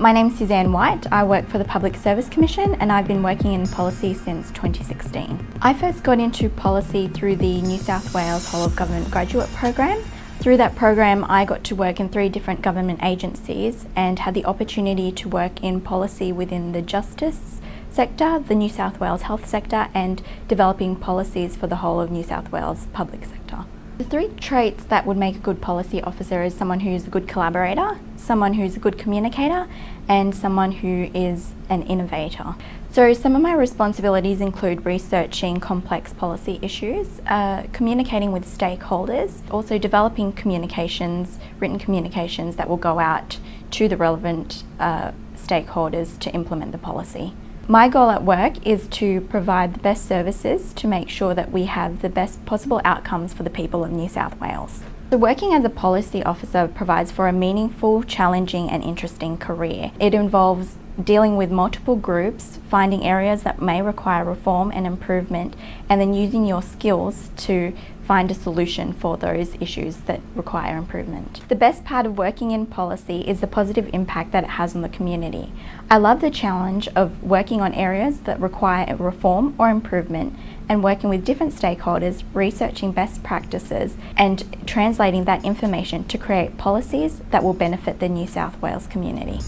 My name's Suzanne White. I work for the Public Service Commission and I've been working in policy since 2016. I first got into policy through the New South Wales Whole of Government Graduate Program. Through that program I got to work in three different government agencies and had the opportunity to work in policy within the justice sector, the New South Wales health sector and developing policies for the whole of New South Wales public sector. The three traits that would make a good policy officer is someone who's a good collaborator, someone who's a good communicator and someone who is an innovator. So some of my responsibilities include researching complex policy issues, uh, communicating with stakeholders, also developing communications, written communications that will go out to the relevant uh, stakeholders to implement the policy. My goal at work is to provide the best services to make sure that we have the best possible outcomes for the people of New South Wales. So working as a policy officer provides for a meaningful, challenging and interesting career. It involves dealing with multiple groups, finding areas that may require reform and improvement, and then using your skills to find a solution for those issues that require improvement. The best part of working in policy is the positive impact that it has on the community. I love the challenge of working on areas that require reform or improvement and working with different stakeholders, researching best practices and translating that information to create policies that will benefit the New South Wales community.